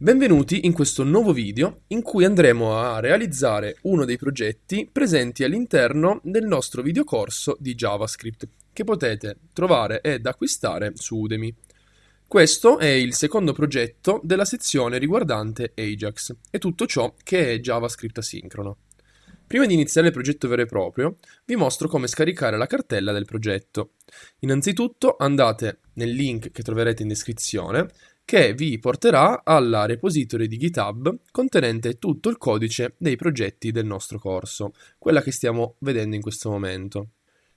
Benvenuti in questo nuovo video in cui andremo a realizzare uno dei progetti presenti all'interno del nostro videocorso di JavaScript che potete trovare ed acquistare su Udemy. Questo è il secondo progetto della sezione riguardante Ajax e tutto ciò che è JavaScript asincrono. Prima di iniziare il progetto vero e proprio, vi mostro come scaricare la cartella del progetto. Innanzitutto andate nel link che troverete in descrizione che vi porterà alla repository di GitHub contenente tutto il codice dei progetti del nostro corso, quella che stiamo vedendo in questo momento.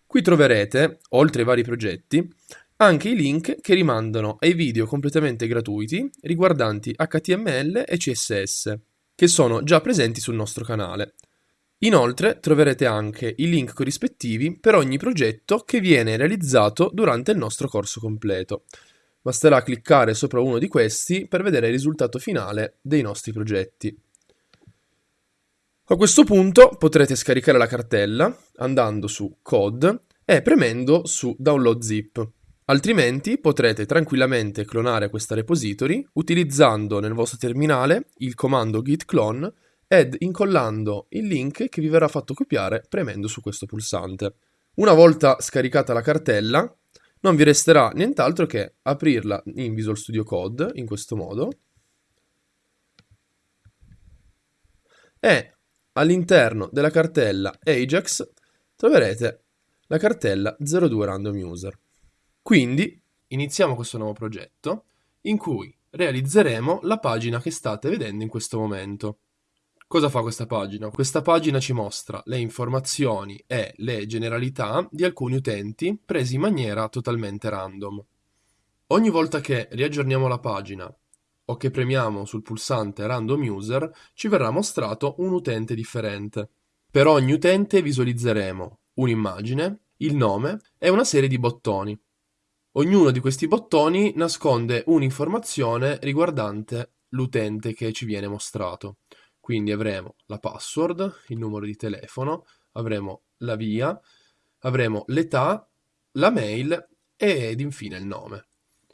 Qui troverete, oltre ai vari progetti, anche i link che rimandano ai video completamente gratuiti riguardanti HTML e CSS, che sono già presenti sul nostro canale. Inoltre troverete anche i link corrispettivi per ogni progetto che viene realizzato durante il nostro corso completo. Basterà cliccare sopra uno di questi per vedere il risultato finale dei nostri progetti. A questo punto potrete scaricare la cartella andando su Code e premendo su Download Zip. Altrimenti potrete tranquillamente clonare questa repository utilizzando nel vostro terminale il comando git clone ed incollando il link che vi verrà fatto copiare premendo su questo pulsante. Una volta scaricata la cartella, non vi resterà nient'altro che aprirla in Visual Studio Code in questo modo e all'interno della cartella Ajax troverete la cartella 02 Random User. Quindi iniziamo questo nuovo progetto in cui realizzeremo la pagina che state vedendo in questo momento. Cosa fa questa pagina? Questa pagina ci mostra le informazioni e le generalità di alcuni utenti presi in maniera totalmente random. Ogni volta che riaggiorniamo la pagina o che premiamo sul pulsante Random User ci verrà mostrato un utente differente. Per ogni utente visualizzeremo un'immagine, il nome e una serie di bottoni. Ognuno di questi bottoni nasconde un'informazione riguardante l'utente che ci viene mostrato. Quindi avremo la password, il numero di telefono, avremo la via, avremo l'età, la mail ed infine il nome.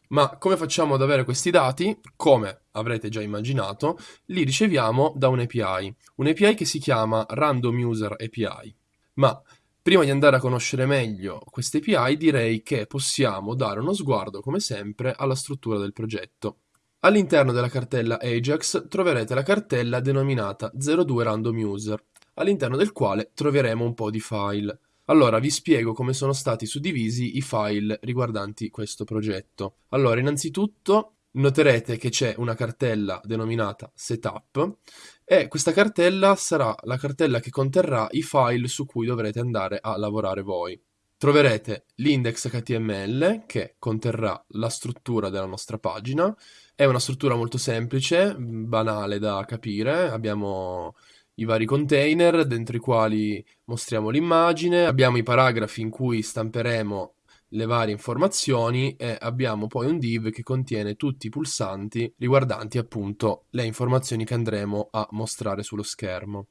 Ma come facciamo ad avere questi dati? Come avrete già immaginato, li riceviamo da un'API, un'API che si chiama Random User API. Ma prima di andare a conoscere meglio queste API direi che possiamo dare uno sguardo, come sempre, alla struttura del progetto. All'interno della cartella Ajax troverete la cartella denominata 02 Random User, all'interno del quale troveremo un po' di file. Allora vi spiego come sono stati suddivisi i file riguardanti questo progetto. Allora innanzitutto noterete che c'è una cartella denominata setup e questa cartella sarà la cartella che conterrà i file su cui dovrete andare a lavorare voi. Troverete l'index HTML che conterrà la struttura della nostra pagina, è una struttura molto semplice, banale da capire, abbiamo i vari container dentro i quali mostriamo l'immagine, abbiamo i paragrafi in cui stamperemo le varie informazioni e abbiamo poi un div che contiene tutti i pulsanti riguardanti appunto le informazioni che andremo a mostrare sullo schermo.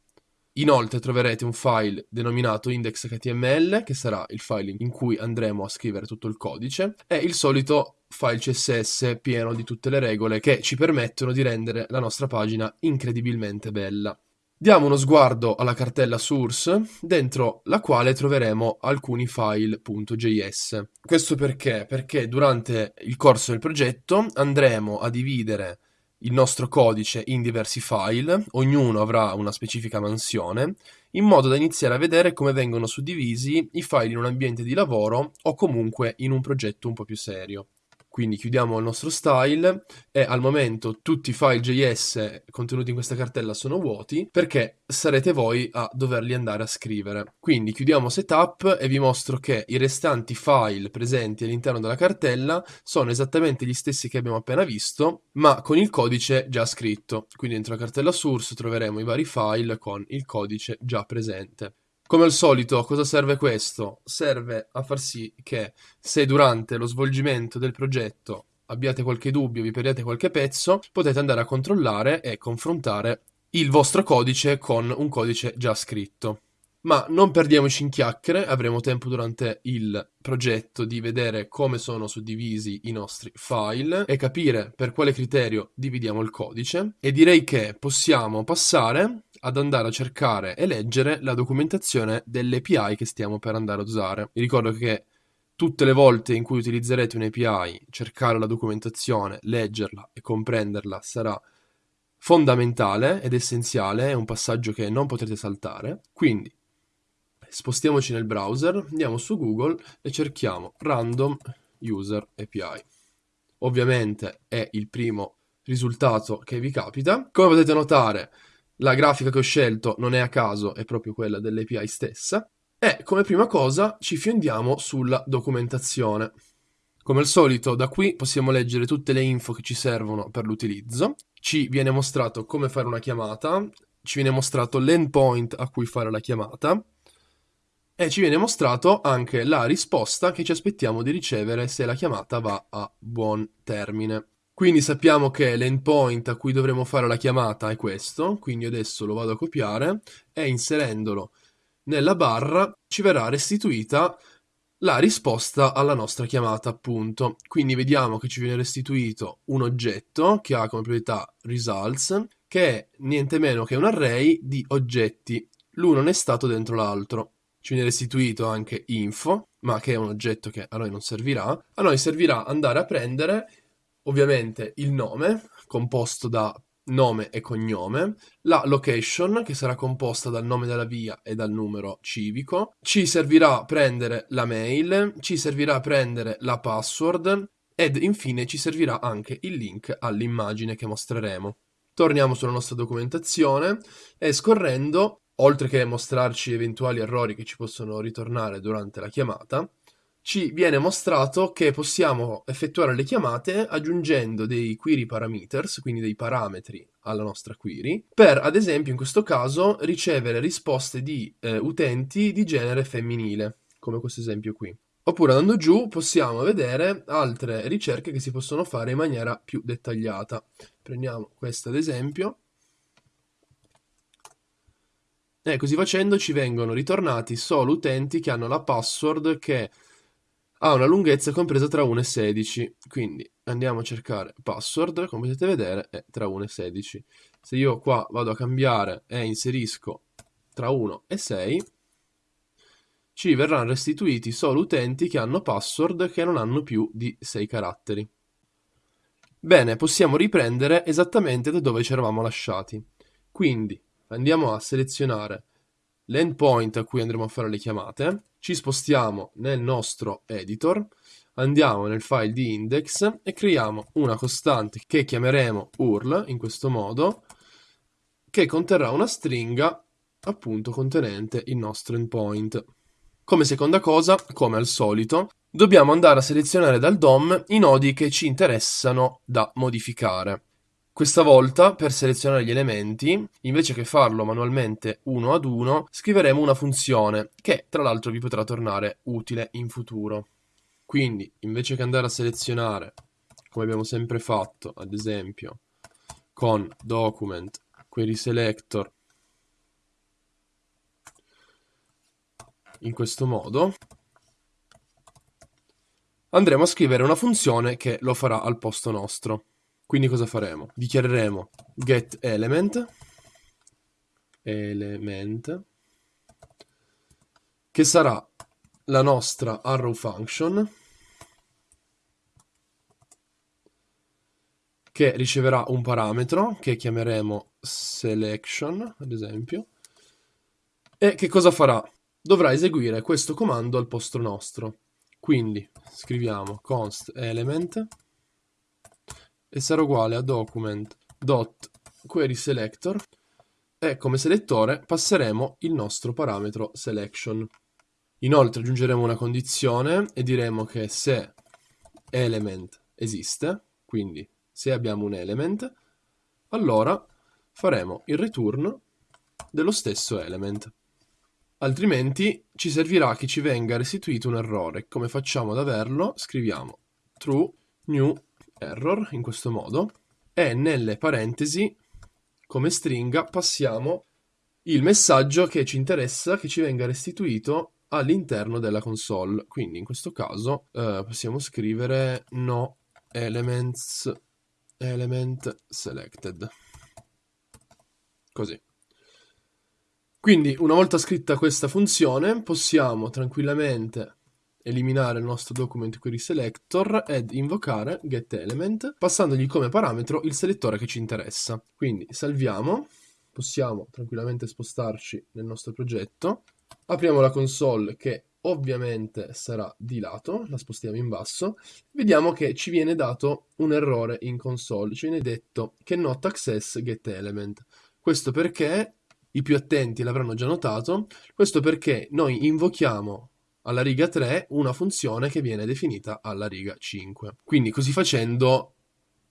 Inoltre troverete un file denominato index.html, che sarà il file in cui andremo a scrivere tutto il codice, e il solito file CSS pieno di tutte le regole che ci permettono di rendere la nostra pagina incredibilmente bella. Diamo uno sguardo alla cartella source, dentro la quale troveremo alcuni file.js. Questo perché? Perché durante il corso del progetto andremo a dividere il nostro codice in diversi file, ognuno avrà una specifica mansione, in modo da iniziare a vedere come vengono suddivisi i file in un ambiente di lavoro o comunque in un progetto un po' più serio. Quindi chiudiamo il nostro style e al momento tutti i file JS contenuti in questa cartella sono vuoti perché sarete voi a doverli andare a scrivere. Quindi chiudiamo setup e vi mostro che i restanti file presenti all'interno della cartella sono esattamente gli stessi che abbiamo appena visto, ma con il codice già scritto. Quindi dentro la cartella source troveremo i vari file con il codice già presente. Come al solito, cosa serve questo? Serve a far sì che se durante lo svolgimento del progetto abbiate qualche dubbio, vi perdiate qualche pezzo, potete andare a controllare e confrontare il vostro codice con un codice già scritto. Ma non perdiamoci in chiacchiere, avremo tempo durante il progetto di vedere come sono suddivisi i nostri file e capire per quale criterio dividiamo il codice e direi che possiamo passare ad andare a cercare e leggere la documentazione delle API che stiamo per andare a usare. Vi ricordo che tutte le volte in cui utilizzerete un'API, cercare la documentazione, leggerla e comprenderla sarà fondamentale ed essenziale, è un passaggio che non potrete saltare. Quindi spostiamoci nel browser, andiamo su Google e cerchiamo Random User API. Ovviamente è il primo risultato che vi capita. Come potete notare, la grafica che ho scelto non è a caso, è proprio quella dell'API stessa. E come prima cosa ci fiondiamo sulla documentazione. Come al solito, da qui possiamo leggere tutte le info che ci servono per l'utilizzo. Ci viene mostrato come fare una chiamata, ci viene mostrato l'endpoint a cui fare la chiamata, e ci viene mostrato anche la risposta che ci aspettiamo di ricevere se la chiamata va a buon termine. Quindi sappiamo che l'endpoint a cui dovremo fare la chiamata è questo, quindi adesso lo vado a copiare e inserendolo nella barra ci verrà restituita la risposta alla nostra chiamata, appunto. Quindi vediamo che ci viene restituito un oggetto che ha come proprietà results, che è niente meno che un array di oggetti. L'uno non è stato dentro l'altro ci viene restituito anche info, ma che è un oggetto che a noi non servirà. A noi servirà andare a prendere ovviamente il nome, composto da nome e cognome, la location che sarà composta dal nome della via e dal numero civico, ci servirà prendere la mail, ci servirà prendere la password ed infine ci servirà anche il link all'immagine che mostreremo. Torniamo sulla nostra documentazione e scorrendo oltre che mostrarci eventuali errori che ci possono ritornare durante la chiamata, ci viene mostrato che possiamo effettuare le chiamate aggiungendo dei query parameters, quindi dei parametri alla nostra query, per ad esempio in questo caso ricevere risposte di eh, utenti di genere femminile, come questo esempio qui. Oppure andando giù possiamo vedere altre ricerche che si possono fare in maniera più dettagliata. Prendiamo questa ad esempio e così facendo ci vengono ritornati solo utenti che hanno la password che ha una lunghezza compresa tra 1 e 16. Quindi andiamo a cercare password, come potete vedere è tra 1 e 16. Se io qua vado a cambiare e inserisco tra 1 e 6, ci verranno restituiti solo utenti che hanno password che non hanno più di 6 caratteri. Bene, possiamo riprendere esattamente da dove ci eravamo lasciati. Quindi andiamo a selezionare l'endpoint a cui andremo a fare le chiamate, ci spostiamo nel nostro editor, andiamo nel file di index e creiamo una costante che chiameremo URL in questo modo, che conterrà una stringa appunto contenente il nostro endpoint. Come seconda cosa, come al solito, dobbiamo andare a selezionare dal DOM i nodi che ci interessano da modificare. Questa volta, per selezionare gli elementi, invece che farlo manualmente uno ad uno, scriveremo una funzione che tra l'altro vi potrà tornare utile in futuro. Quindi, invece che andare a selezionare, come abbiamo sempre fatto, ad esempio, con document query selector in questo modo, andremo a scrivere una funzione che lo farà al posto nostro. Quindi cosa faremo? Dichiareremo get element element che sarà la nostra arrow function che riceverà un parametro che chiameremo selection, ad esempio, e che cosa farà? Dovrà eseguire questo comando al posto nostro. Quindi scriviamo const element e sarà uguale a document.querySelector e come selettore passeremo il nostro parametro selection. Inoltre aggiungeremo una condizione e diremo che se element esiste, quindi se abbiamo un element, allora faremo il return dello stesso element. Altrimenti ci servirà che ci venga restituito un errore. Come facciamo ad averlo? Scriviamo true new error in questo modo e nelle parentesi come stringa passiamo il messaggio che ci interessa che ci venga restituito all'interno della console. Quindi in questo caso eh, possiamo scrivere no elements element selected. Così. Quindi una volta scritta questa funzione possiamo tranquillamente eliminare il nostro document query selector ed invocare getElement passandogli come parametro il selettore che ci interessa. Quindi salviamo, possiamo tranquillamente spostarci nel nostro progetto, apriamo la console che ovviamente sarà di lato, la spostiamo in basso, vediamo che ci viene dato un errore in console, ci viene detto che not access getElement. Questo perché i più attenti l'avranno già notato, questo perché noi invochiamo alla riga 3 una funzione che viene definita alla riga 5. Quindi così facendo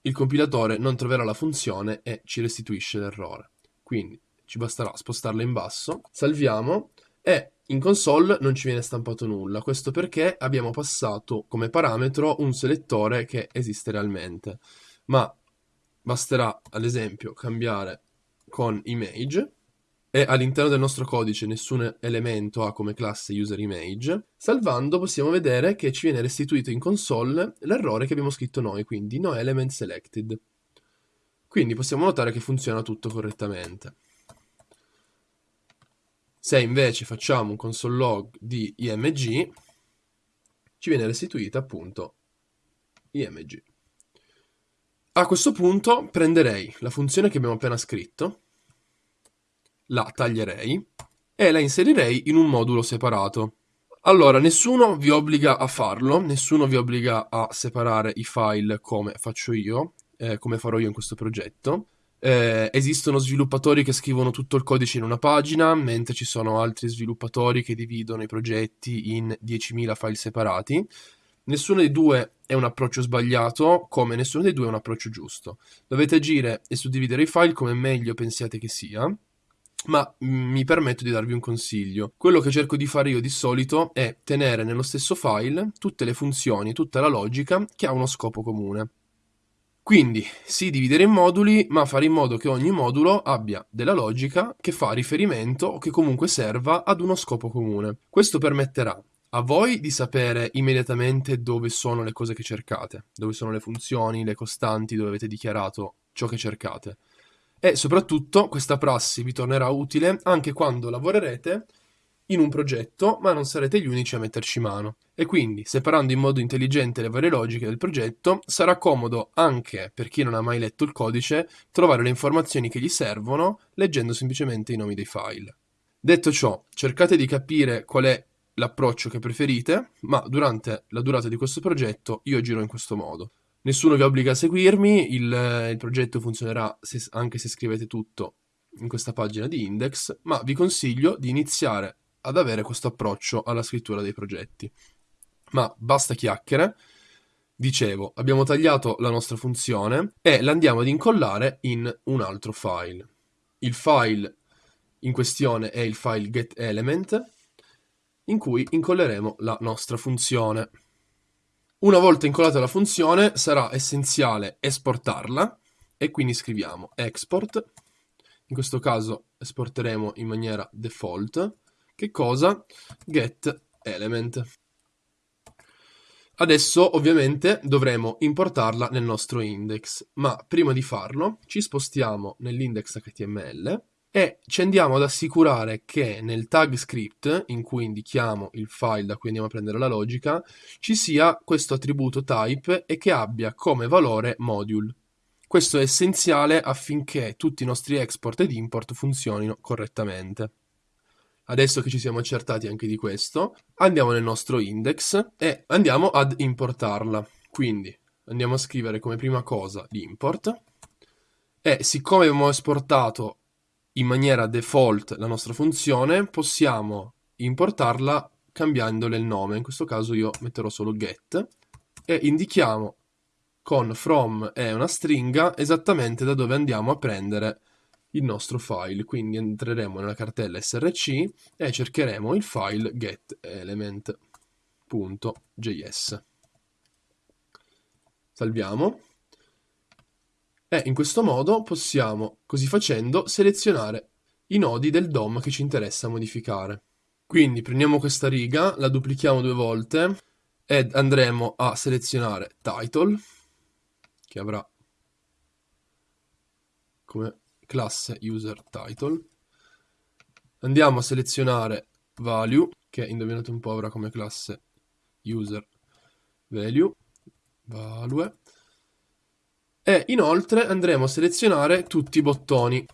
il compilatore non troverà la funzione e ci restituisce l'errore. Quindi ci basterà spostarla in basso, salviamo e in console non ci viene stampato nulla. Questo perché abbiamo passato come parametro un selettore che esiste realmente. Ma basterà ad esempio cambiare con image e all'interno del nostro codice nessun elemento ha come classe userImage, salvando possiamo vedere che ci viene restituito in console l'errore che abbiamo scritto noi, quindi no element selected. Quindi possiamo notare che funziona tutto correttamente. Se invece facciamo un console log di img, ci viene restituita appunto img. A questo punto prenderei la funzione che abbiamo appena scritto, la taglierei e la inserirei in un modulo separato. Allora, nessuno vi obbliga a farlo, nessuno vi obbliga a separare i file come faccio io, eh, come farò io in questo progetto. Eh, esistono sviluppatori che scrivono tutto il codice in una pagina, mentre ci sono altri sviluppatori che dividono i progetti in 10.000 file separati. Nessuno dei due è un approccio sbagliato, come nessuno dei due è un approccio giusto. Dovete agire e suddividere i file come meglio pensiate che sia ma mm, mi permetto di darvi un consiglio. Quello che cerco di fare io di solito è tenere nello stesso file tutte le funzioni, tutta la logica che ha uno scopo comune. Quindi, sì, dividere in moduli, ma fare in modo che ogni modulo abbia della logica che fa riferimento o che comunque serva ad uno scopo comune. Questo permetterà a voi di sapere immediatamente dove sono le cose che cercate, dove sono le funzioni, le costanti, dove avete dichiarato ciò che cercate e soprattutto questa prassi vi tornerà utile anche quando lavorerete in un progetto, ma non sarete gli unici a metterci mano. E quindi, separando in modo intelligente le varie logiche del progetto, sarà comodo anche per chi non ha mai letto il codice trovare le informazioni che gli servono leggendo semplicemente i nomi dei file. Detto ciò, cercate di capire qual è l'approccio che preferite, ma durante la durata di questo progetto io giro in questo modo. Nessuno vi obbliga a seguirmi, il, il progetto funzionerà se, anche se scrivete tutto in questa pagina di index, ma vi consiglio di iniziare ad avere questo approccio alla scrittura dei progetti. Ma basta chiacchiere. Dicevo, abbiamo tagliato la nostra funzione e la andiamo ad incollare in un altro file. Il file in questione è il file getElement in cui incolleremo la nostra funzione. Una volta incollata la funzione sarà essenziale esportarla e quindi scriviamo export, in questo caso esporteremo in maniera default, che cosa? Get element. Adesso ovviamente dovremo importarla nel nostro index, ma prima di farlo ci spostiamo nell'index HTML e ci andiamo ad assicurare che nel tag script in cui indichiamo il file da cui andiamo a prendere la logica ci sia questo attributo type e che abbia come valore module. Questo è essenziale affinché tutti i nostri export ed import funzionino correttamente. Adesso che ci siamo accertati anche di questo, andiamo nel nostro index e andiamo ad importarla. Quindi andiamo a scrivere come prima cosa l'import e siccome abbiamo esportato in maniera default la nostra funzione, possiamo importarla cambiandole il nome. In questo caso io metterò solo get e indichiamo con from è una stringa esattamente da dove andiamo a prendere il nostro file. Quindi entreremo nella cartella src e cercheremo il file getelement.js. Salviamo e in questo modo possiamo, così facendo, selezionare i nodi del DOM che ci interessa modificare. Quindi prendiamo questa riga, la duplichiamo due volte ed andremo a selezionare title, che avrà come classe user title. Andiamo a selezionare value, che indovinate un po' avrà come classe user value, value. E inoltre andremo a selezionare tutti i bottoni.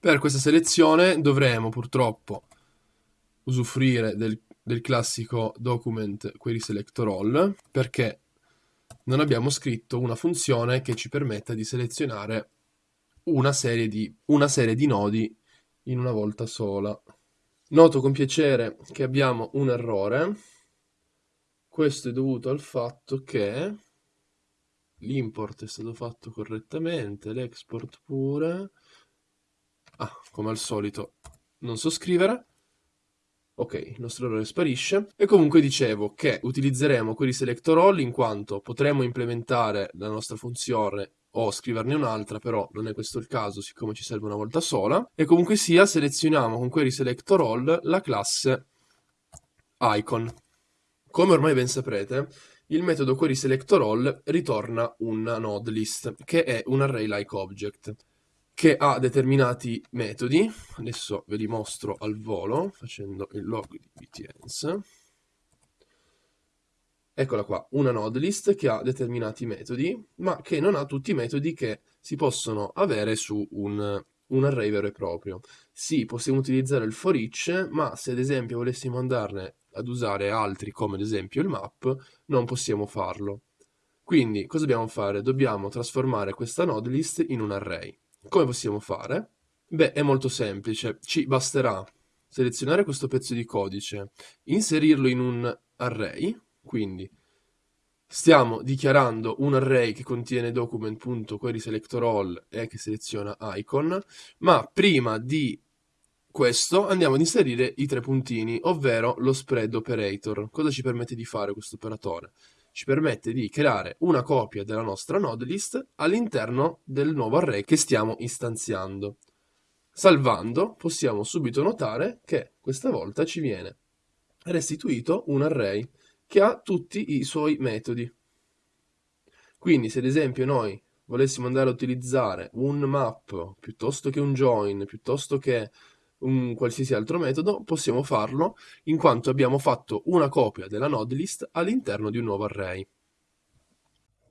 Per questa selezione dovremo purtroppo usufruire del, del classico document query selector all perché non abbiamo scritto una funzione che ci permetta di selezionare una serie di, una serie di nodi in una volta sola. Noto con piacere che abbiamo un errore. Questo è dovuto al fatto che l'import è stato fatto correttamente, l'export pure. Ah, come al solito non so scrivere. Ok, il nostro errore sparisce. E comunque dicevo che utilizzeremo query selector all in quanto potremo implementare la nostra funzione o scriverne un'altra, però non è questo il caso siccome ci serve una volta sola. E comunque sia selezioniamo con query selector all la classe icon. Come ormai ben saprete, il metodo query selector all ritorna una node list, che è un array like che ha determinati metodi, adesso ve li mostro al volo facendo il log di btns. Eccola qua, una node list che ha determinati metodi, ma che non ha tutti i metodi che si possono avere su un, un array vero e proprio. Sì, possiamo utilizzare il for each, ma se ad esempio volessimo andarne ad usare altri, come ad esempio il map, non possiamo farlo. Quindi, cosa dobbiamo fare? Dobbiamo trasformare questa node list in un array. Come possiamo fare? Beh, è molto semplice. Ci basterà selezionare questo pezzo di codice, inserirlo in un array, quindi stiamo dichiarando un array che contiene document.querySelectorAll e che seleziona icon, ma prima di questo andiamo ad inserire i tre puntini, ovvero lo spread operator. Cosa ci permette di fare questo operatore? ci permette di creare una copia della nostra node list all'interno del nuovo array che stiamo istanziando. Salvando possiamo subito notare che questa volta ci viene restituito un array che ha tutti i suoi metodi. Quindi se ad esempio noi volessimo andare a utilizzare un map piuttosto che un join, piuttosto che un qualsiasi altro metodo, possiamo farlo in quanto abbiamo fatto una copia della node list all'interno di un nuovo array.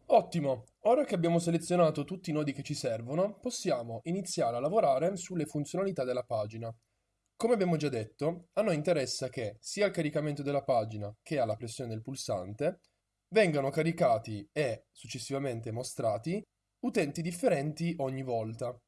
Ottimo! Ora che abbiamo selezionato tutti i nodi che ci servono, possiamo iniziare a lavorare sulle funzionalità della pagina. Come abbiamo già detto, a noi interessa che sia al caricamento della pagina che alla pressione del pulsante vengano caricati e successivamente mostrati utenti differenti ogni volta.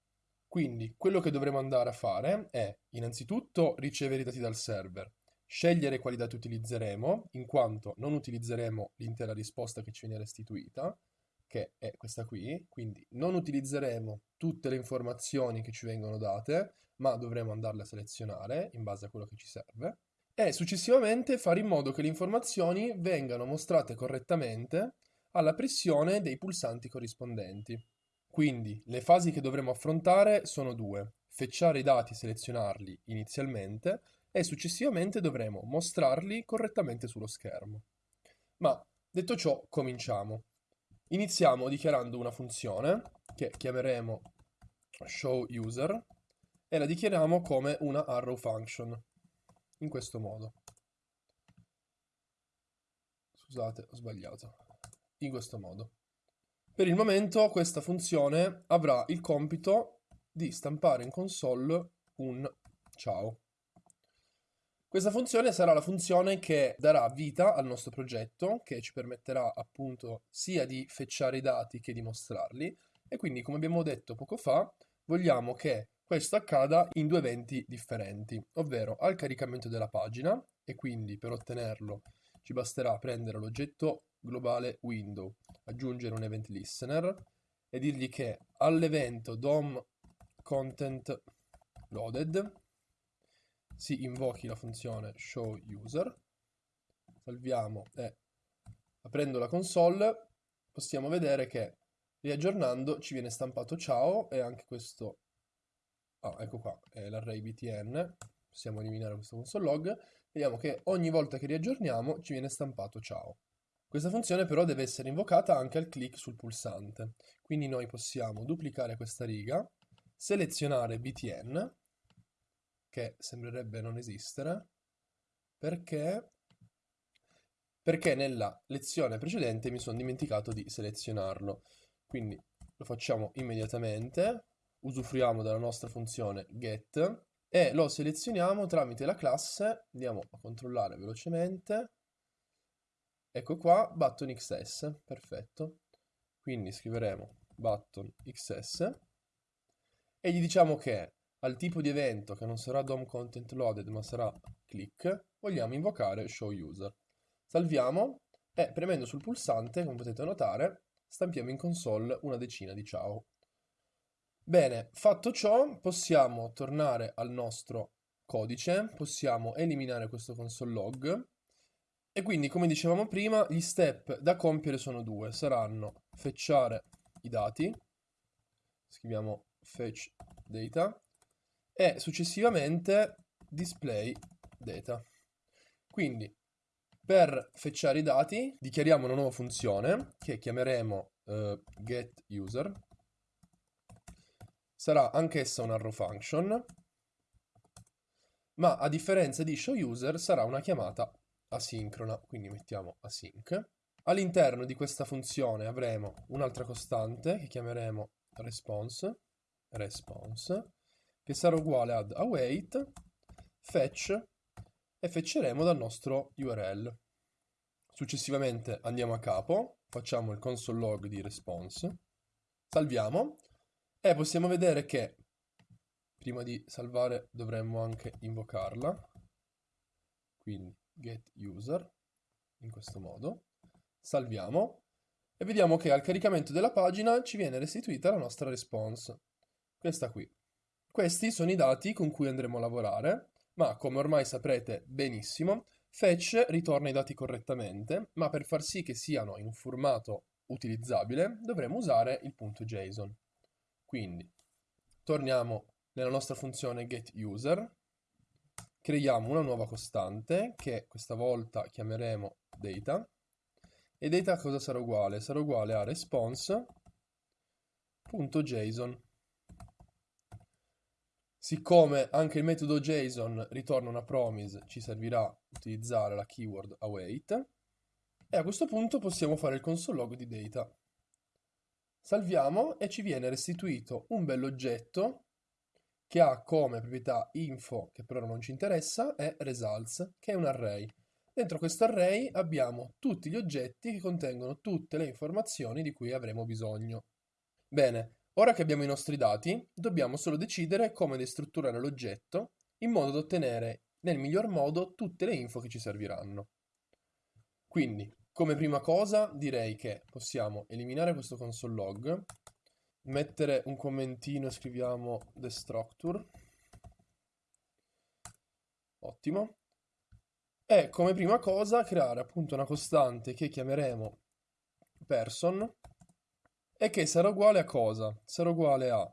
Quindi quello che dovremo andare a fare è innanzitutto ricevere i dati dal server, scegliere quali dati utilizzeremo, in quanto non utilizzeremo l'intera risposta che ci viene restituita, che è questa qui, quindi non utilizzeremo tutte le informazioni che ci vengono date, ma dovremo andarle a selezionare in base a quello che ci serve, e successivamente fare in modo che le informazioni vengano mostrate correttamente alla pressione dei pulsanti corrispondenti. Quindi le fasi che dovremo affrontare sono due, fetchare i dati e selezionarli inizialmente e successivamente dovremo mostrarli correttamente sullo schermo. Ma detto ciò, cominciamo. Iniziamo dichiarando una funzione che chiameremo showUser e la dichiariamo come una arrow function, in questo modo. Scusate, ho sbagliato. In questo modo. Per il momento questa funzione avrà il compito di stampare in console un ciao. Questa funzione sarà la funzione che darà vita al nostro progetto, che ci permetterà appunto sia di fetchare i dati che di mostrarli, e quindi come abbiamo detto poco fa, vogliamo che questo accada in due eventi differenti, ovvero al caricamento della pagina, e quindi per ottenerlo ci basterà prendere l'oggetto globale window, aggiungere un event listener e dirgli che all'evento DOM content loaded si invochi la funzione showUser, salviamo e aprendo la console possiamo vedere che riaggiornando ci viene stampato ciao e anche questo ah, ecco qua, è l'array btn, possiamo eliminare questo console log, vediamo che ogni volta che riaggiorniamo ci viene stampato ciao. Questa funzione però deve essere invocata anche al clic sul pulsante, quindi noi possiamo duplicare questa riga, selezionare btn, che sembrerebbe non esistere, perché, perché nella lezione precedente mi sono dimenticato di selezionarlo. Quindi lo facciamo immediatamente, usufruiamo della nostra funzione get e lo selezioniamo tramite la classe, andiamo a controllare velocemente, Ecco qua, button XS, perfetto. Quindi scriveremo button XS e gli diciamo che al tipo di evento che non sarà DOM content loaded ma sarà click, vogliamo invocare show user. Salviamo e premendo sul pulsante, come potete notare, stampiamo in console una decina di ciao. Bene, fatto ciò, possiamo tornare al nostro codice, possiamo eliminare questo console log e quindi, come dicevamo prima, gli step da compiere sono due. Saranno fetchare i dati, scriviamo fetch data, e successivamente display data. Quindi, per fetchare i dati, dichiariamo una nuova funzione che chiameremo uh, getUser. Sarà anch'essa un arrow function, ma a differenza di showUser sarà una chiamata asincrona, quindi mettiamo async. All'interno di questa funzione avremo un'altra costante che chiameremo response, response, che sarà uguale ad await, fetch e fetcheremo dal nostro URL. Successivamente andiamo a capo, facciamo il console log di response, salviamo e possiamo vedere che prima di salvare dovremmo anche invocarla. Quindi getUser, in questo modo, salviamo e vediamo che al caricamento della pagina ci viene restituita la nostra response, questa qui. Questi sono i dati con cui andremo a lavorare, ma come ormai saprete benissimo, fetch ritorna i dati correttamente, ma per far sì che siano in un formato utilizzabile dovremo usare il punto JSON. Quindi torniamo nella nostra funzione getUser, creiamo una nuova costante che questa volta chiameremo data e data cosa sarà uguale? Sarà uguale a response.json. Siccome anche il metodo JSON ritorna una promise, ci servirà utilizzare la keyword await e a questo punto possiamo fare il console log di data. Salviamo e ci viene restituito un bell'oggetto che ha come proprietà info, che però non ci interessa, e results, che è un array. Dentro questo array abbiamo tutti gli oggetti che contengono tutte le informazioni di cui avremo bisogno. Bene, ora che abbiamo i nostri dati, dobbiamo solo decidere come destrutturare l'oggetto in modo da ottenere nel miglior modo tutte le info che ci serviranno. Quindi, come prima cosa, direi che possiamo eliminare questo console log mettere un commentino, scriviamo destructure. Ottimo. E come prima cosa creare appunto una costante che chiameremo person e che sarà uguale a cosa? Sarà uguale a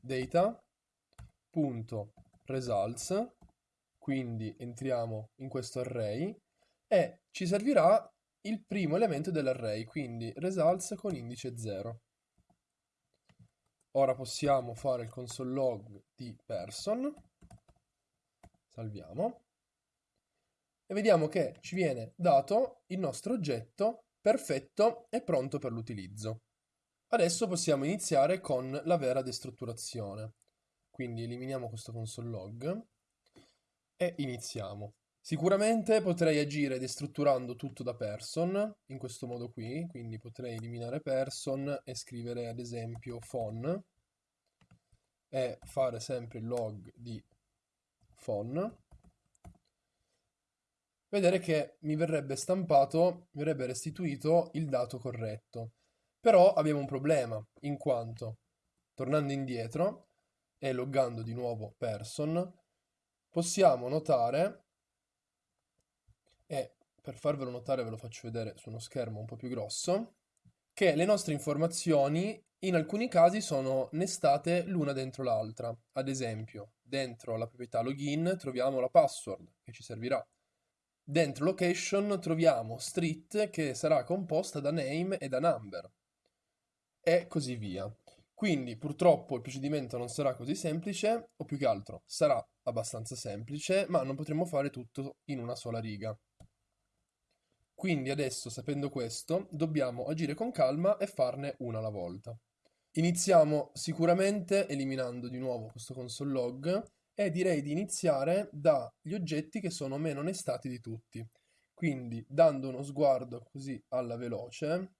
data.results, quindi entriamo in questo array e ci servirà il primo elemento dell'array, quindi results con indice 0. Ora possiamo fare il console log di person, salviamo, e vediamo che ci viene dato il nostro oggetto perfetto e pronto per l'utilizzo. Adesso possiamo iniziare con la vera destrutturazione. Quindi eliminiamo questo console log e iniziamo. Sicuramente potrei agire destrutturando tutto da person, in questo modo qui, quindi potrei eliminare person e scrivere ad esempio phon e fare sempre il log di phon, vedere che mi verrebbe stampato, mi verrebbe restituito il dato corretto. Però abbiamo un problema, in quanto tornando indietro e loggando di nuovo person, possiamo notare per farvelo notare ve lo faccio vedere su uno schermo un po' più grosso, che le nostre informazioni in alcuni casi sono nestate l'una dentro l'altra. Ad esempio, dentro la proprietà login troviamo la password che ci servirà. Dentro location troviamo street che sarà composta da name e da number. E così via. Quindi purtroppo il procedimento non sarà così semplice, o più che altro sarà abbastanza semplice, ma non potremo fare tutto in una sola riga. Quindi adesso, sapendo questo, dobbiamo agire con calma e farne una alla volta. Iniziamo sicuramente eliminando di nuovo questo console log e direi di iniziare dagli oggetti che sono meno onestati di tutti. Quindi dando uno sguardo così alla veloce,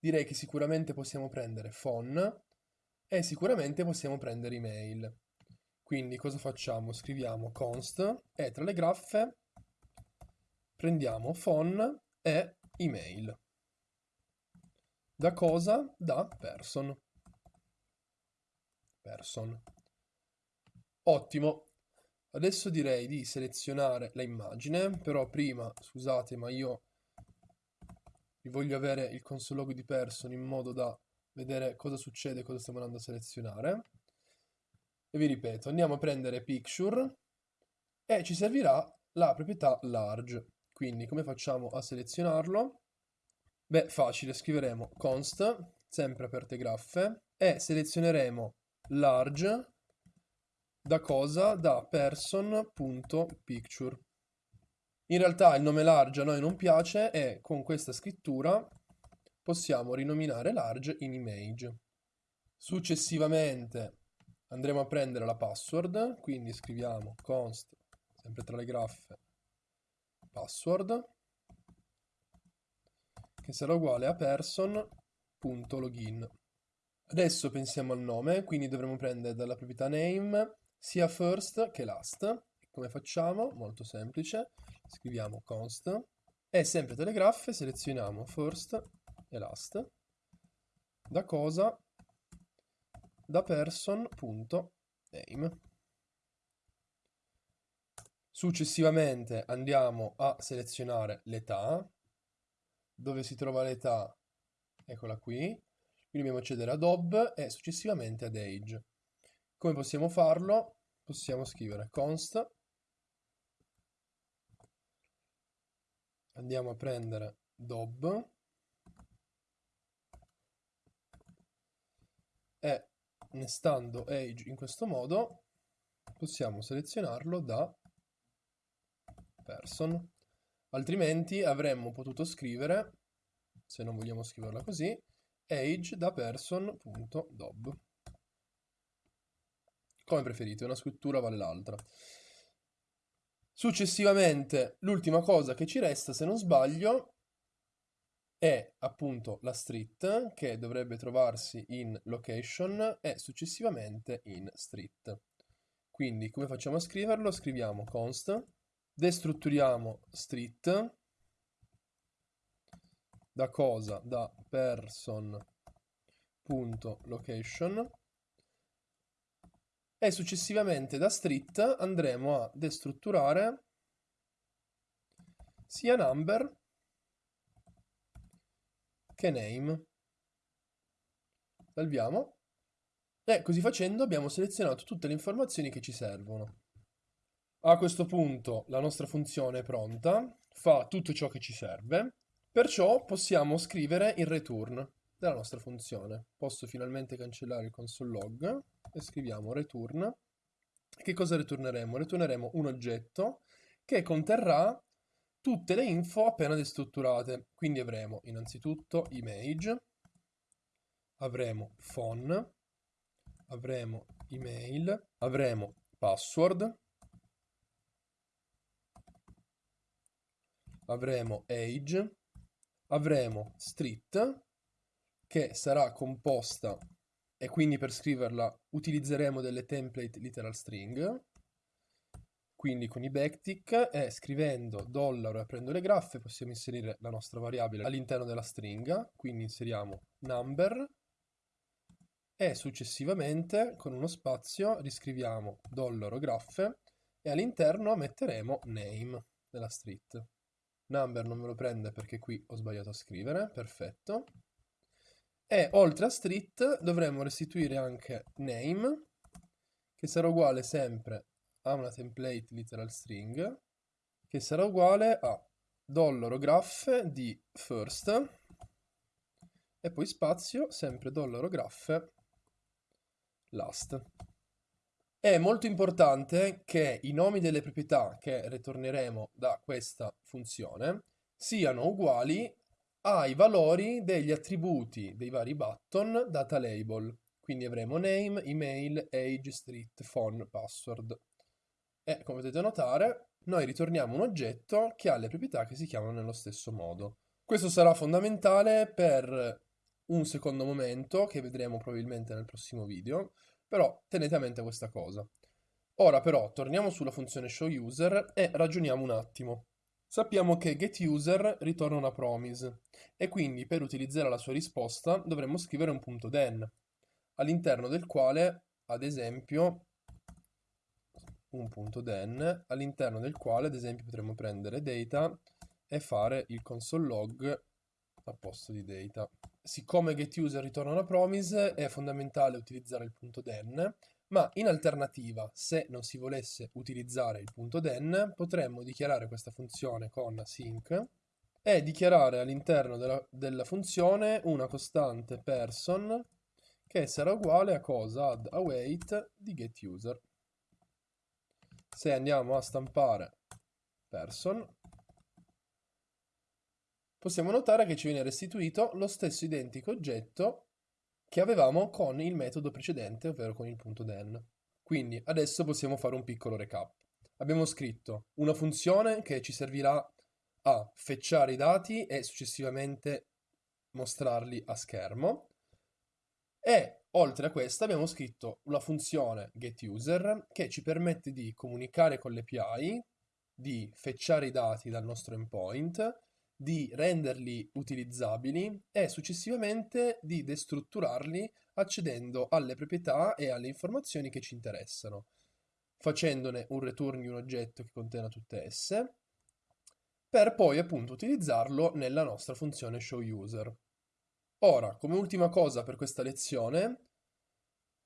direi che sicuramente possiamo prendere phone e sicuramente possiamo prendere email. Quindi cosa facciamo? Scriviamo const e tra le graffe prendiamo phone e email. Da cosa? Da person. Person. Ottimo. Adesso direi di selezionare l'immagine, però prima, scusate, ma io voglio avere il console log di person in modo da vedere cosa succede cosa stiamo andando a selezionare. E vi ripeto, andiamo a prendere picture e ci servirà la proprietà large. Quindi come facciamo a selezionarlo? Beh, facile, scriveremo const, sempre aperte graffe, e selezioneremo large da cosa? Da person.picture. In realtà il nome large a noi non piace e con questa scrittura possiamo rinominare large in image. Successivamente andremo a prendere la password, quindi scriviamo const, sempre tra le graffe, password che sarà uguale a person.login. Adesso pensiamo al nome, quindi dovremo prendere dalla proprietà name sia first che last. Come facciamo? Molto semplice. Scriviamo const e sempre tra le graffe selezioniamo first e last. Da cosa? Da person.name. Successivamente andiamo a selezionare l'età, dove si trova l'età, eccola qui, quindi dobbiamo accedere ad ob e successivamente ad age. Come possiamo farlo? Possiamo scrivere const, andiamo a prendere dob. E nestando age in questo modo possiamo selezionarlo da person Altrimenti avremmo potuto scrivere, se non vogliamo scriverla così, age da person.dob. Come preferite, una scrittura vale l'altra. Successivamente, l'ultima cosa che ci resta, se non sbaglio, è appunto la street che dovrebbe trovarsi in location e successivamente in street. Quindi come facciamo a scriverlo? Scriviamo const destrutturiamo street da cosa? Da person.location e successivamente da street andremo a destrutturare sia number che name. Salviamo. E così facendo abbiamo selezionato tutte le informazioni che ci servono. A questo punto la nostra funzione è pronta, fa tutto ciò che ci serve, perciò possiamo scrivere il return della nostra funzione. Posso finalmente cancellare il console log e scriviamo return. Che cosa ritorneremo? Ritorneremo un oggetto che conterrà tutte le info appena destrutturate. Quindi avremo innanzitutto image, avremo phone, avremo email, avremo password, avremo age, avremo street che sarà composta e quindi per scriverla utilizzeremo delle template literal string. Quindi con i backtick e scrivendo dollaro e aprendo le graffe possiamo inserire la nostra variabile all'interno della stringa quindi inseriamo number e successivamente con uno spazio riscriviamo dollaro graffe e all'interno metteremo name della street Number non me lo prende perché qui ho sbagliato a scrivere, perfetto. E oltre a street dovremmo restituire anche name, che sarà uguale sempre a una template literal string, che sarà uguale a dollaro graph di first e poi spazio, sempre dollaro graph last. È molto importante che i nomi delle proprietà che ritorneremo da questa funzione siano uguali ai valori degli attributi dei vari button data label. Quindi avremo name, email, age, street, phone, password. E come potete notare, noi ritorniamo un oggetto che ha le proprietà che si chiamano nello stesso modo. Questo sarà fondamentale per un secondo momento che vedremo probabilmente nel prossimo video, però tenete a mente questa cosa. Ora però torniamo sulla funzione showUser e ragioniamo un attimo. Sappiamo che getUser ritorna una promise e quindi per utilizzare la sua risposta dovremmo scrivere un punto den all'interno del quale, ad esempio, un punto den all'interno del quale, ad esempio, potremmo prendere data e fare il console log a posto di data. Siccome getUser ritorna una promise, è fondamentale utilizzare il punto den, ma in alternativa, se non si volesse utilizzare il punto den, potremmo dichiarare questa funzione con sync e dichiarare all'interno della, della funzione una costante person che sarà uguale a cosa? Ad await di getUser. Se andiamo a stampare person, possiamo notare che ci viene restituito lo stesso identico oggetto che avevamo con il metodo precedente, ovvero con il punto den. Quindi adesso possiamo fare un piccolo recap. Abbiamo scritto una funzione che ci servirà a fetchare i dati e successivamente mostrarli a schermo. E oltre a questa abbiamo scritto una funzione getUser che ci permette di comunicare con l'API, di fetchare i dati dal nostro endpoint di renderli utilizzabili e successivamente di destrutturarli accedendo alle proprietà e alle informazioni che ci interessano, facendone un return di un oggetto che contenga tutte esse, per poi appunto utilizzarlo nella nostra funzione showUser. Ora, come ultima cosa per questa lezione,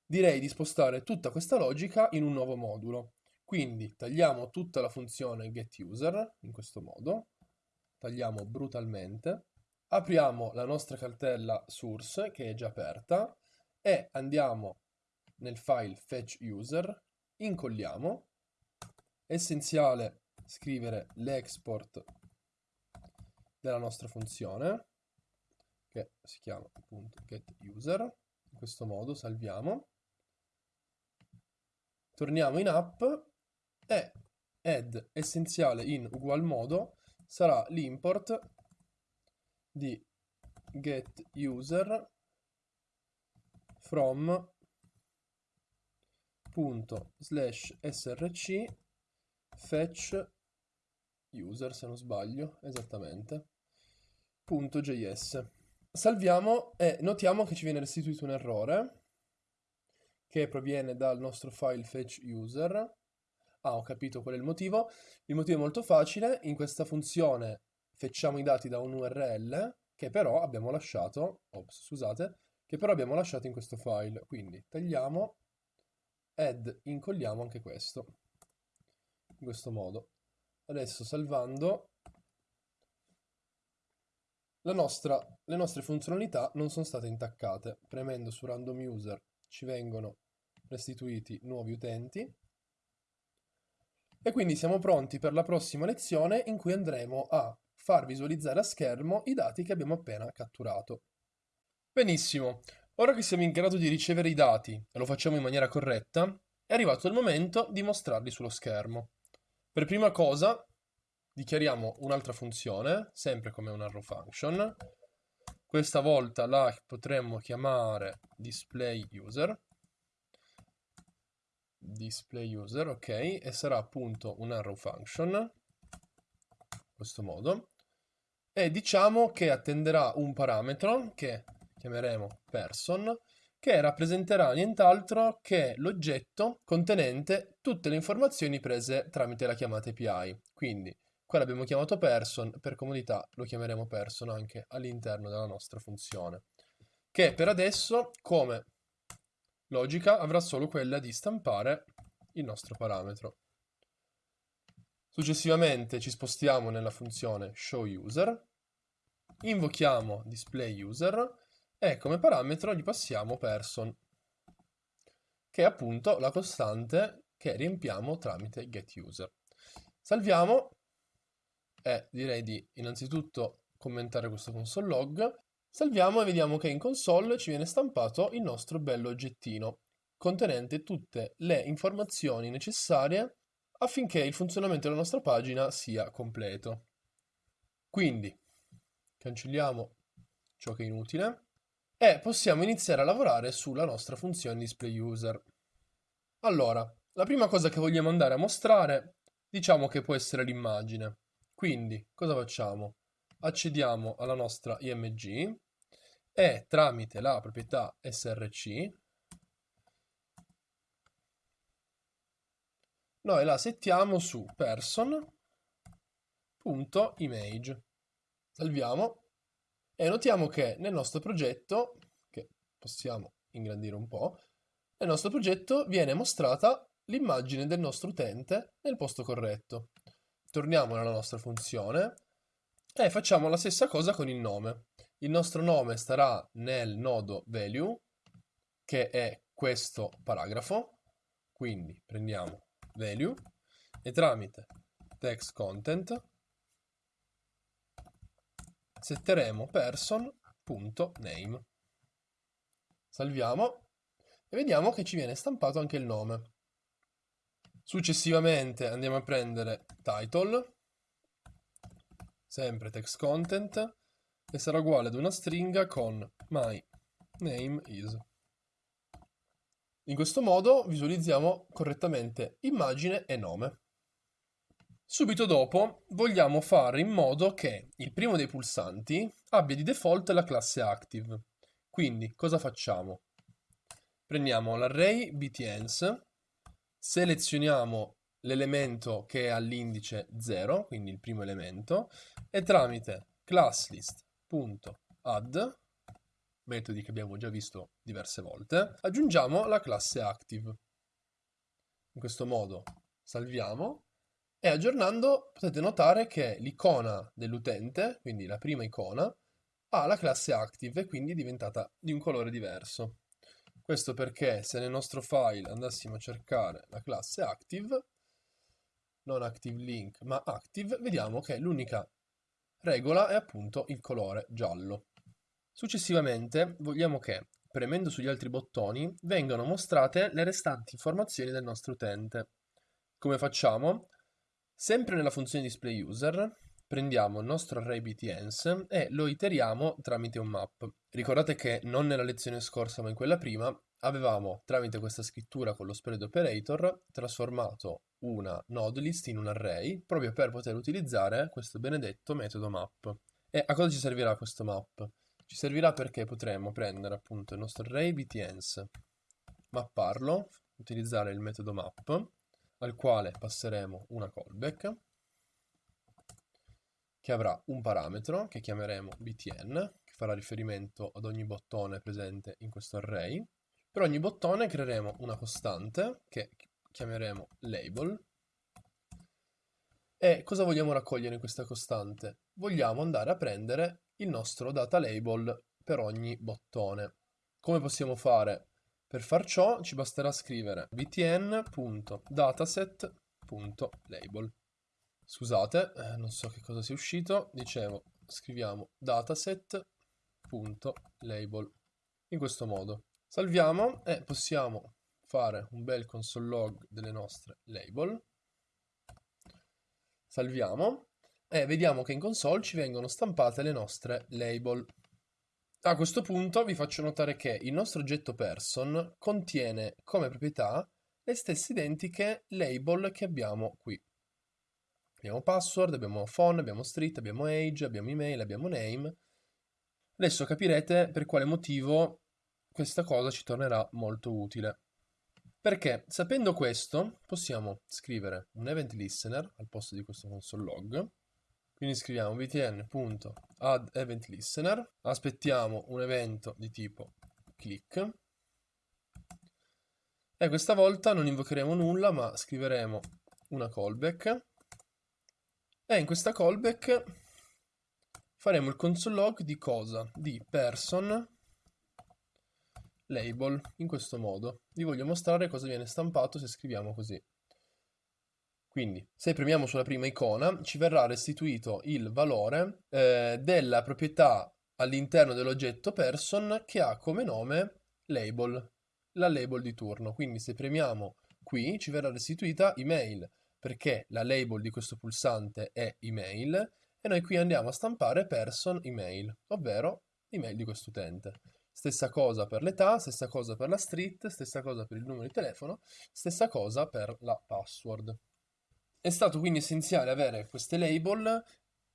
direi di spostare tutta questa logica in un nuovo modulo. Quindi tagliamo tutta la funzione getUser in questo modo, tagliamo brutalmente, apriamo la nostra cartella source che è già aperta e andiamo nel file fetch user, incolliamo, essenziale scrivere l'export della nostra funzione che si chiama appunto getUser, in questo modo salviamo, torniamo in app e add essenziale in ugual modo sarà l'import di getUser from punto slash src fetch user se non sbaglio esattamente punto js. Salviamo e notiamo che ci viene restituito un errore che proviene dal nostro file fetch user Ah, ho capito qual è il motivo. Il motivo è molto facile. In questa funzione fetchiamo i dati da un URL che però abbiamo lasciato, ops, scusate, che però abbiamo lasciato in questo file. Quindi tagliamo ed incolliamo anche questo. In questo modo. Adesso salvando nostra, le nostre funzionalità non sono state intaccate. Premendo su random user ci vengono restituiti nuovi utenti e quindi siamo pronti per la prossima lezione in cui andremo a far visualizzare a schermo i dati che abbiamo appena catturato. Benissimo, ora che siamo in grado di ricevere i dati e lo facciamo in maniera corretta, è arrivato il momento di mostrarli sullo schermo. Per prima cosa dichiariamo un'altra funzione, sempre come un arrow function. Questa volta la potremmo chiamare display user display user, ok, e sarà appunto un arrow function, in questo modo, e diciamo che attenderà un parametro che chiameremo person, che rappresenterà nient'altro che l'oggetto contenente tutte le informazioni prese tramite la chiamata API. Quindi qua l'abbiamo chiamato person, per comodità lo chiameremo person anche all'interno della nostra funzione che per adesso come logica avrà solo quella di stampare il nostro parametro. Successivamente ci spostiamo nella funzione showUser, invochiamo displayUser e come parametro gli passiamo person, che è appunto la costante che riempiamo tramite getUser. Salviamo e direi di innanzitutto commentare questo console log. Salviamo e vediamo che in console ci viene stampato il nostro bello oggettino contenente tutte le informazioni necessarie affinché il funzionamento della nostra pagina sia completo. Quindi cancelliamo ciò che è inutile e possiamo iniziare a lavorare sulla nostra funzione displayUser. Allora, la prima cosa che vogliamo andare a mostrare, diciamo che può essere l'immagine. Quindi, cosa facciamo? Accediamo alla nostra IMG e tramite la proprietà src noi la settiamo su person.image. Salviamo e notiamo che nel nostro progetto, che possiamo ingrandire un po', nel nostro progetto viene mostrata l'immagine del nostro utente nel posto corretto. Torniamo nella nostra funzione e facciamo la stessa cosa con il nome. Il nostro nome starà nel nodo value, che è questo paragrafo, quindi prendiamo value e tramite text content setteremo person.name. Salviamo e vediamo che ci viene stampato anche il nome. Successivamente andiamo a prendere title, sempre text content, e sarà uguale ad una stringa con my name is. In questo modo visualizziamo correttamente immagine e nome. Subito dopo vogliamo fare in modo che il primo dei pulsanti abbia di default la classe active. Quindi cosa facciamo? Prendiamo l'array btns, selezioniamo l'elemento che è all'indice 0, quindi il primo elemento, e tramite classlist.add metodi che abbiamo già visto diverse volte, aggiungiamo la classe active. In questo modo salviamo e aggiornando potete notare che l'icona dell'utente, quindi la prima icona, ha la classe active e quindi è diventata di un colore diverso. Questo perché se nel nostro file andassimo a cercare la classe active, non active link ma active, vediamo che l'unica regola è appunto il colore giallo. Successivamente vogliamo che, premendo sugli altri bottoni, vengano mostrate le restanti informazioni del nostro utente. Come facciamo? Sempre nella funzione displayUser prendiamo il nostro array btns e lo iteriamo tramite un map. Ricordate che non nella lezione scorsa ma in quella prima avevamo tramite questa scrittura con lo spread operator trasformato una node list in un array proprio per poter utilizzare questo benedetto metodo map. E a cosa ci servirà questo map? Ci servirà perché potremo prendere appunto il nostro array btns, mapparlo, utilizzare il metodo map, al quale passeremo una callback, che avrà un parametro che chiameremo btn, che farà riferimento ad ogni bottone presente in questo array. Per ogni bottone creeremo una costante che chiameremo label. E cosa vogliamo raccogliere in questa costante? Vogliamo andare a prendere il nostro data label per ogni bottone. Come possiamo fare? Per far ciò ci basterà scrivere btn.dataset.label. Scusate, eh, non so che cosa sia uscito, dicevo, scriviamo dataset.label in questo modo. Salviamo e possiamo fare un bel console log delle nostre label. Salviamo e vediamo che in console ci vengono stampate le nostre label. A questo punto vi faccio notare che il nostro oggetto person contiene come proprietà le stesse identiche label che abbiamo qui. Abbiamo password, abbiamo phone, abbiamo street, abbiamo age, abbiamo email, abbiamo name. Adesso capirete per quale motivo questa cosa ci tornerà molto utile. Perché sapendo questo possiamo scrivere un event listener al posto di questo console log. Quindi scriviamo btn.event add event listener, aspettiamo un evento di tipo click. E questa volta non invocheremo nulla ma scriveremo una callback. E in questa callback faremo il console log di cosa? Di person label in questo modo. Vi voglio mostrare cosa viene stampato se scriviamo così. Quindi, se premiamo sulla prima icona, ci verrà restituito il valore eh, della proprietà all'interno dell'oggetto person che ha come nome label, la label di turno. Quindi se premiamo qui ci verrà restituita email, perché la label di questo pulsante è email, e noi qui andiamo a stampare person email, ovvero email di questo utente. Stessa cosa per l'età, stessa cosa per la street, stessa cosa per il numero di telefono, stessa cosa per la password. È stato quindi essenziale avere queste label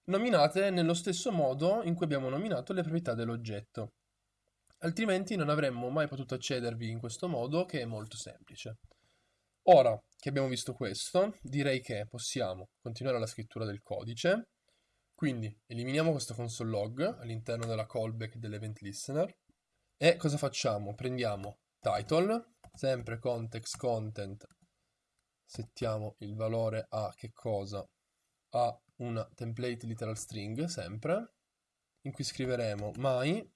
nominate nello stesso modo in cui abbiamo nominato le proprietà dell'oggetto. Altrimenti non avremmo mai potuto accedervi in questo modo che è molto semplice. Ora che abbiamo visto questo, direi che possiamo continuare la scrittura del codice. Quindi eliminiamo questo console log all'interno della callback dell'event listener e cosa facciamo? Prendiamo title, sempre context content settiamo il valore a che cosa? A una template literal string sempre, in cui scriveremo my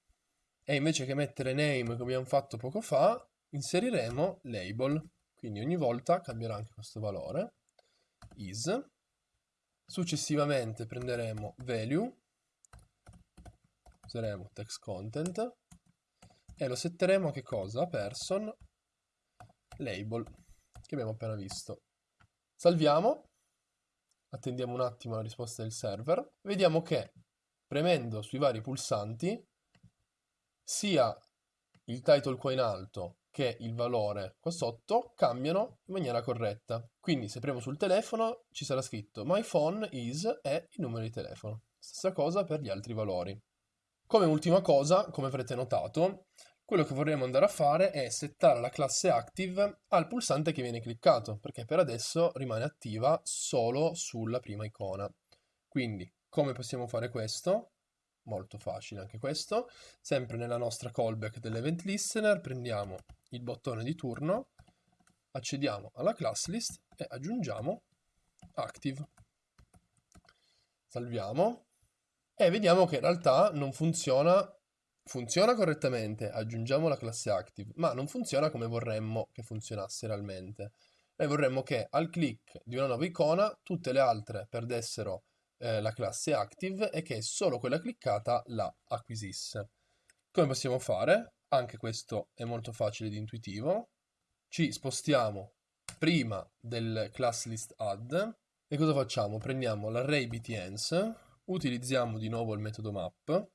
e invece che mettere name come abbiamo fatto poco fa, inseriremo label. Quindi ogni volta cambierà anche questo valore, is. Successivamente prenderemo value, useremo text content e lo setteremo a che cosa? Person label che abbiamo appena visto. Salviamo, attendiamo un attimo la risposta del server, vediamo che premendo sui vari pulsanti sia il title qua in alto che il valore qua sotto cambiano in maniera corretta. Quindi se premo sul telefono ci sarà scritto my phone is e il numero di telefono. Stessa cosa per gli altri valori. Come ultima cosa, come avrete notato, quello che vorremmo andare a fare è settare la classe active al pulsante che viene cliccato, perché per adesso rimane attiva solo sulla prima icona. Quindi, come possiamo fare questo? Molto facile anche questo. Sempre nella nostra callback dell'event listener prendiamo il bottone di turno, accediamo alla class list e aggiungiamo active. Salviamo e vediamo che in realtà non funziona funziona correttamente, aggiungiamo la classe active, ma non funziona come vorremmo che funzionasse realmente. Noi vorremmo che al click di una nuova icona tutte le altre perdessero eh, la classe active e che solo quella cliccata la acquisisse. Come possiamo fare? Anche questo è molto facile ed intuitivo. Ci spostiamo prima del class list add e cosa facciamo? Prendiamo l'array btns, utilizziamo di nuovo il metodo map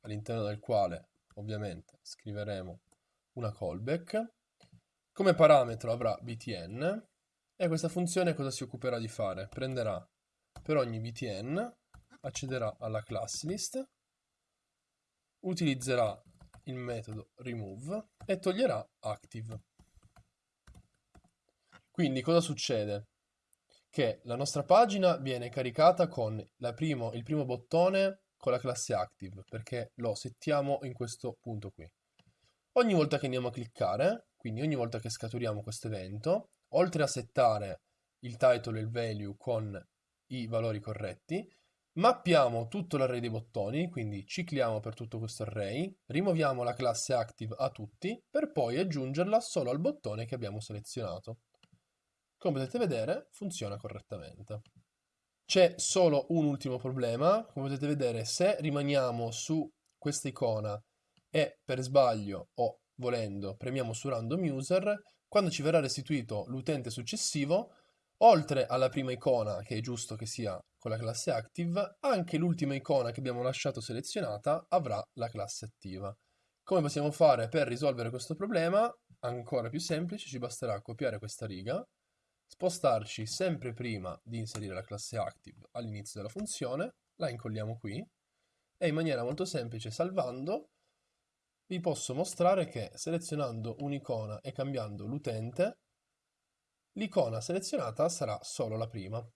all'interno del quale ovviamente scriveremo una callback. Come parametro avrà btn e questa funzione cosa si occuperà di fare? Prenderà per ogni btn, accederà alla class list, utilizzerà il metodo remove e toglierà active. Quindi cosa succede? Che la nostra pagina viene caricata con primo, il primo bottone con la classe active perché lo settiamo in questo punto qui. Ogni volta che andiamo a cliccare, quindi ogni volta che scaturiamo questo evento, oltre a settare il title e il value con i valori corretti, mappiamo tutto l'array dei bottoni, quindi cicliamo per tutto questo array, rimuoviamo la classe active a tutti per poi aggiungerla solo al bottone che abbiamo selezionato. Come potete vedere funziona correttamente. C'è solo un ultimo problema, come potete vedere se rimaniamo su questa icona e per sbaglio o volendo premiamo su random user, quando ci verrà restituito l'utente successivo, oltre alla prima icona che è giusto che sia con la classe active, anche l'ultima icona che abbiamo lasciato selezionata avrà la classe attiva. Come possiamo fare per risolvere questo problema? Ancora più semplice, ci basterà copiare questa riga spostarci sempre prima di inserire la classe active all'inizio della funzione, la incolliamo qui e in maniera molto semplice salvando vi posso mostrare che selezionando un'icona e cambiando l'utente l'icona selezionata sarà solo la prima.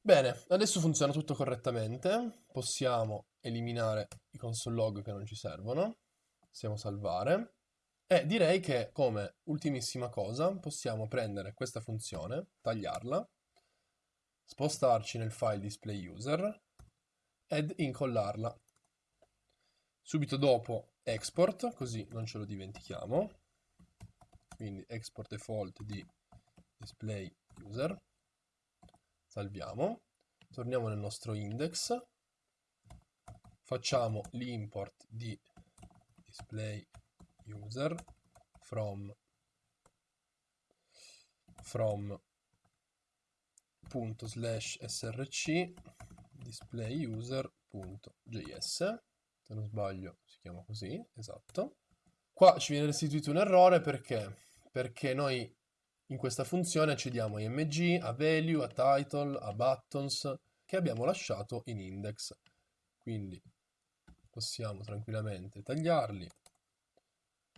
Bene, adesso funziona tutto correttamente. Possiamo eliminare i console log che non ci servono. Possiamo salvare. E direi che come ultimissima cosa possiamo prendere questa funzione, tagliarla, spostarci nel file display user ed incollarla. Subito dopo export, così non ce lo dimentichiamo. Quindi export default di display user. Salviamo. Torniamo nel nostro index. Facciamo l'import di display user from from punto slash src display user.js se non sbaglio si chiama così, esatto. Qua ci viene restituito un errore perché? Perché noi in questa funzione accediamo a img, a value, a title, a buttons che abbiamo lasciato in index. Quindi possiamo tranquillamente tagliarli,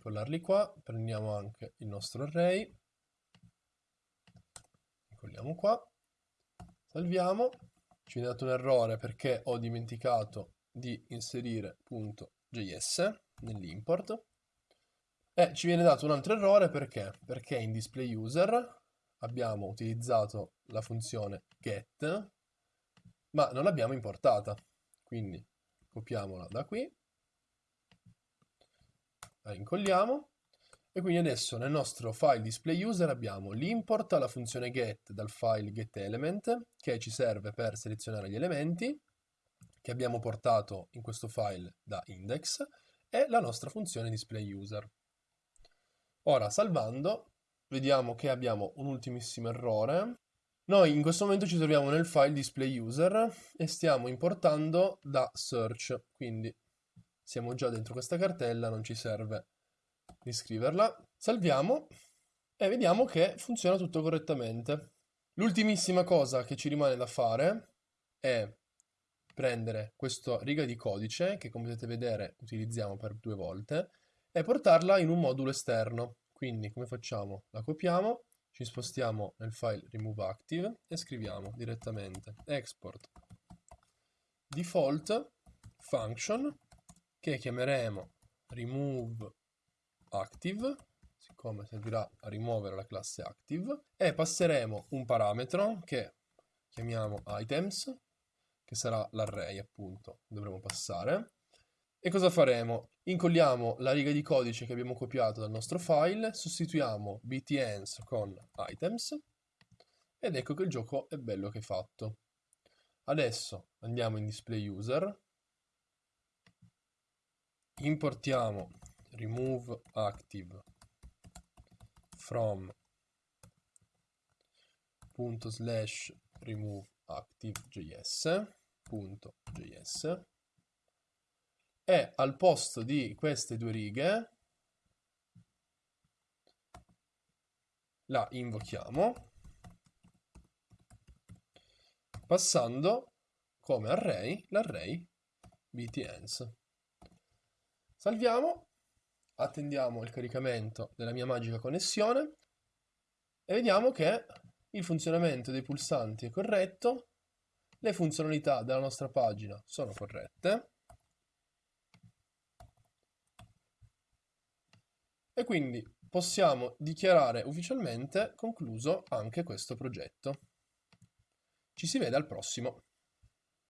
collarli qua, prendiamo anche il nostro array, colliamo qua, salviamo, ci viene dato un errore perché ho dimenticato di inserire .js nell'import. E ci viene dato un altro errore perché? Perché in display user abbiamo utilizzato la funzione get ma non l'abbiamo importata. Quindi copiamola da qui la incolliamo e quindi adesso nel nostro file display user abbiamo l'import alla funzione get dal file getElement che ci serve per selezionare gli elementi che abbiamo portato in questo file da index e la nostra funzione display user. Ora salvando vediamo che abbiamo un ultimissimo errore. Noi in questo momento ci troviamo nel file display user e stiamo importando da search, quindi siamo già dentro questa cartella, non ci serve riscriverla. Salviamo e vediamo che funziona tutto correttamente. L'ultimissima cosa che ci rimane da fare è prendere questa riga di codice, che come potete vedere utilizziamo per due volte, e portarla in un modulo esterno. Quindi come facciamo? La copiamo, ci spostiamo nel file removeActive e scriviamo direttamente export default function che chiameremo removeActive siccome servirà a rimuovere la classe active e passeremo un parametro che chiamiamo items che sarà l'array appunto, dovremo passare. E cosa faremo? Incolliamo la riga di codice che abbiamo copiato dal nostro file, sostituiamo btns con items ed ecco che il gioco è bello che è fatto. Adesso andiamo in display user, importiamo remove active from punto slash remove active.js.js e al posto di queste due righe la invochiamo passando come array l'array btns. Salviamo, attendiamo il caricamento della mia magica connessione e vediamo che il funzionamento dei pulsanti è corretto, le funzionalità della nostra pagina sono corrette e quindi possiamo dichiarare ufficialmente concluso anche questo progetto. Ci si vede al prossimo.